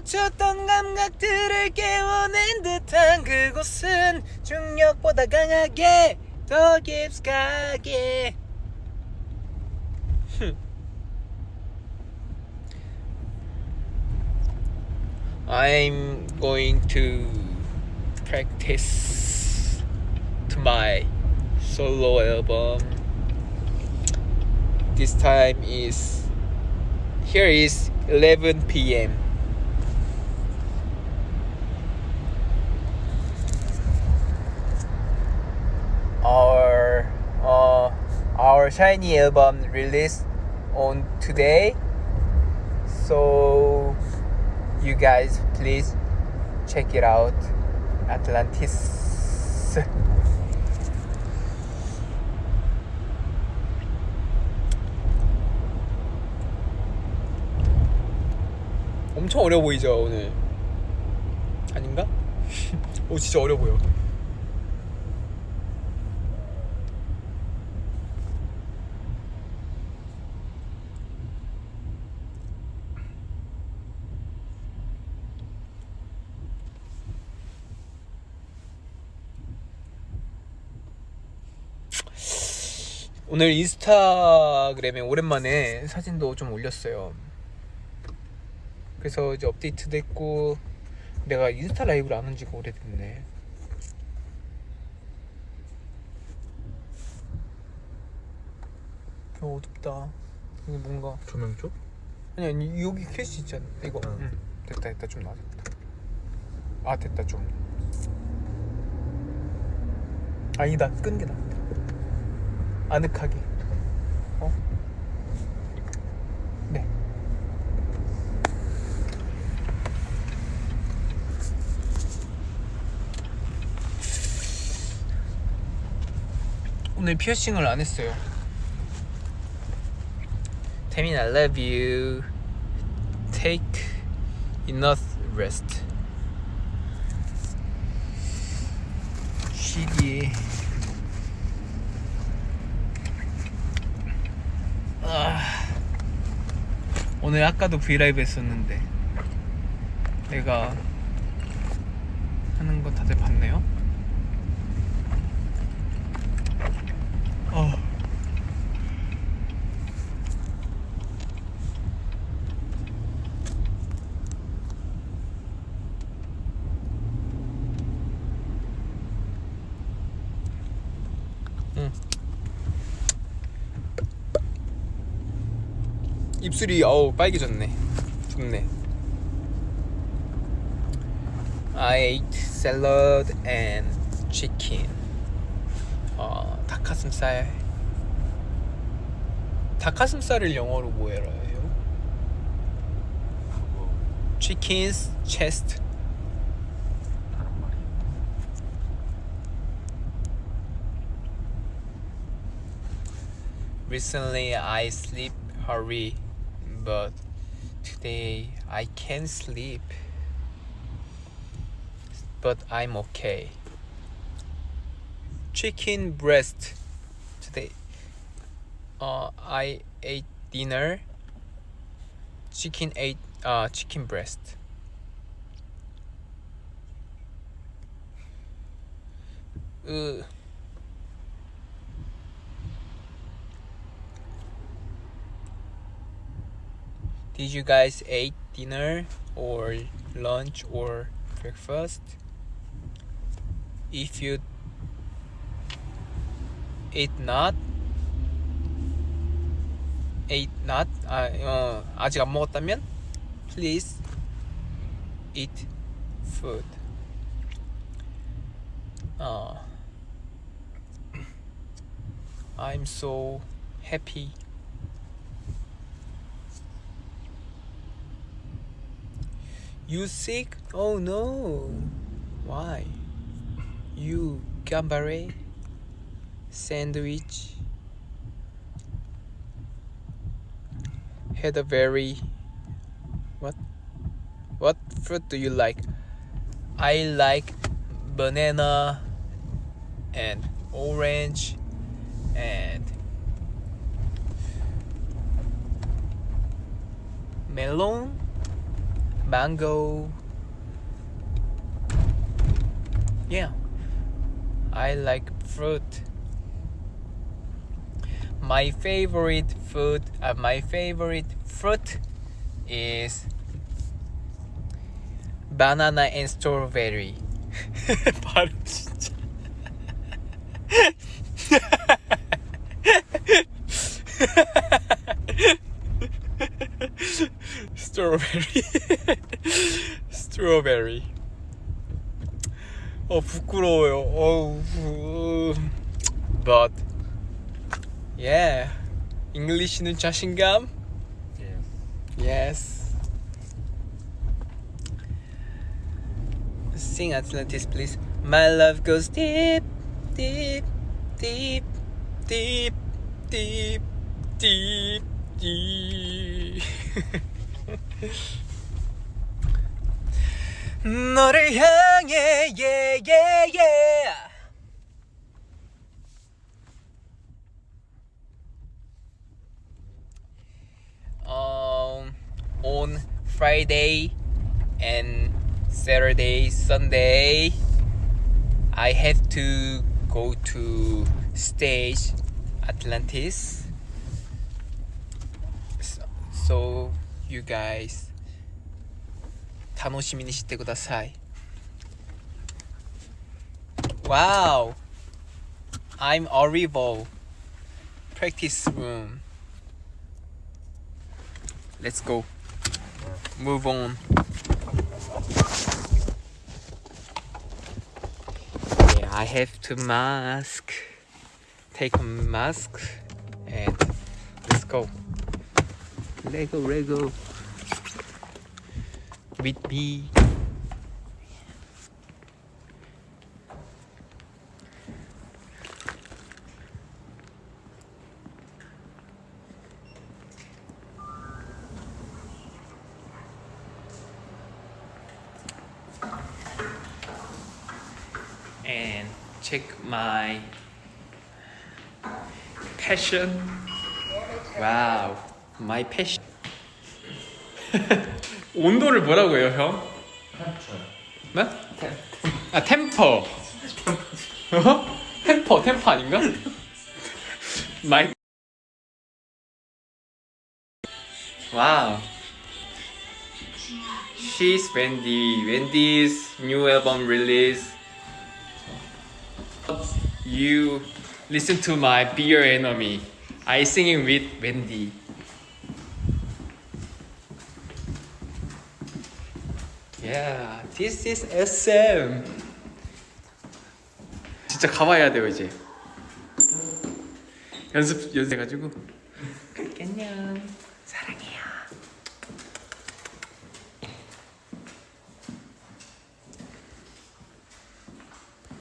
멈췄던 감각들을 깨워낸 듯한 그곳은 중력보다 강하게 더 깊숙하게 I'm going to practice to my solo album. This time is here is 11 p.m. our shiny album released on today. So you guys please check it out. Atlantis. 엄청 어려 보이죠 오늘 아닌가? 오 진짜 어려 보여 오늘 인스타그램에 오랜만에 사진도 좀 올렸어요. 그래서 이제 업데이트 됐고 내가 인스타 라이브를 안 한 지가 오래됐네. 어 어둡다. 여기 뭔가. 조명 쪽? 아니 아니 여기 캐시 있잖아. 이거. 응. 응. 됐다 됐다. 좀 나아졌다 아 됐다 좀. 아니다. 끈게 낫다 아늑하게 어? 네 오늘 피어싱을 안 했어요 태민 I love you Take enough rest 쉬기 오늘 아까도 브이라이브 했었는데 내가 하는 거 다들 봤네요? 어. 응. 입술이 어우 빨개졌네. 좋네. I ate salad and chicken. 어, 닭가슴살. 닭가슴살을 영어로 뭐라 해요? Chicken's chest. Recently I sleep hurry, but today I can't sleep. But I'm okay. Chicken breast. Today uh, I ate dinner. Chicken ate uh, chicken breast. Ugh. Did you guys eat dinner or lunch or breakfast? If you ate not, ate not, 아, 어, 아직 안 먹었다면, please eat food. 어, I'm so happy. You sick? Oh no. Why? You gambare sandwich had a very what what fruit do you like? I like banana and orange and melon mango. Yeah, I like fruit. My favorite food, uh, my favorite fruit is banana and strawberry. strawberry. strawberry. 어 부끄러워요. 어우. But yeah, English는 자신감. Yes. Yes. Sing Atlantis, please. My love goes deep, deep, deep, deep, deep, deep, deep. 너를 향해, yeah, yeah, yeah. um, on Friday and Saturday, Sunday, I have to go to stage Atlantis. So, so you guys 楽しみにしてください Wow I'm Orivo Practice room Let's go. Move on. Yeah, I have to mask. Take a mask and let's go. Lego, Lego. With me. and check my passion. Wow, my passion. 온도를 뭐라고 해요, 형? 네? 아, 템퍼. 어? 템퍼, 템퍼 아닌가? 마이. 와우. She's Wendy. Wendy's new album release. You listen to my Beer Enemy. I singing with Wendy. Yeah, this is SM. 진짜 가봐야 돼요 이제. 연습 연습해가지고.